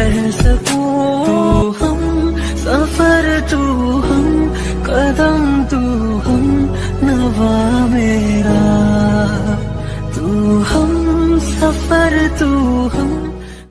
रह सकू? हम, सफ़र तू हम, कदम तू हम, नवा मेरा। तू हम, सफ़र तू हम